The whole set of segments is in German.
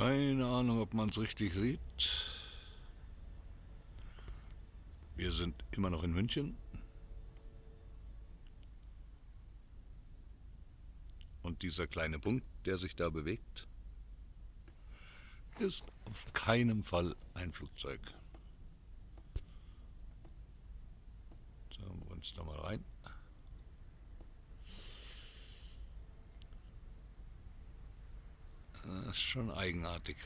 Keine Ahnung, ob man es richtig sieht. Wir sind immer noch in München. Und dieser kleine Punkt, der sich da bewegt, ist auf keinen Fall ein Flugzeug. Schauen wir uns da mal rein. Das ist schon eigenartig.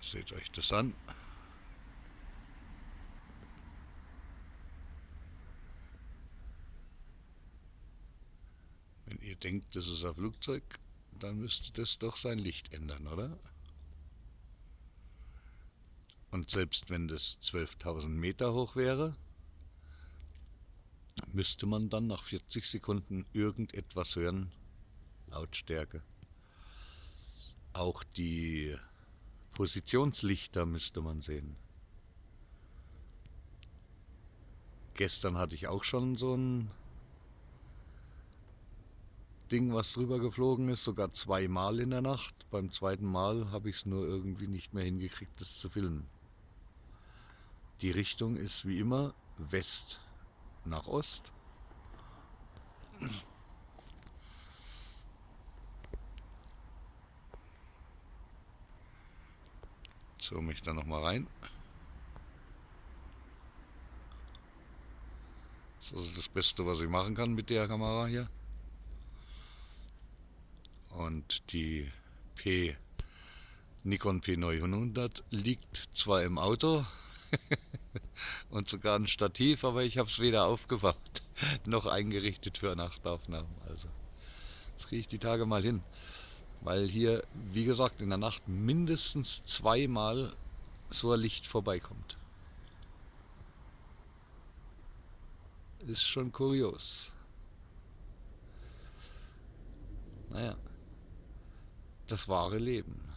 Seht euch das an. Ihr denkt, das ist ein Flugzeug, dann müsste das doch sein Licht ändern, oder? Und selbst wenn das 12.000 Meter hoch wäre, müsste man dann nach 40 Sekunden irgendetwas hören. Lautstärke. Auch die Positionslichter müsste man sehen. Gestern hatte ich auch schon so ein Ding, was drüber geflogen ist, sogar zweimal in der Nacht. Beim zweiten Mal habe ich es nur irgendwie nicht mehr hingekriegt, das zu filmen. Die Richtung ist wie immer West nach Ost. Zoome ich da nochmal rein. Das ist also das Beste, was ich machen kann mit der Kamera hier. Und die P Nikon P900 liegt zwar im Auto und sogar ein Stativ, aber ich habe es weder aufgewacht noch eingerichtet für Nachtaufnahmen. Also das kriege ich die Tage mal hin weil hier, wie gesagt, in der Nacht mindestens zweimal so ein Licht vorbeikommt. Ist schon kurios. Naja, das wahre Leben.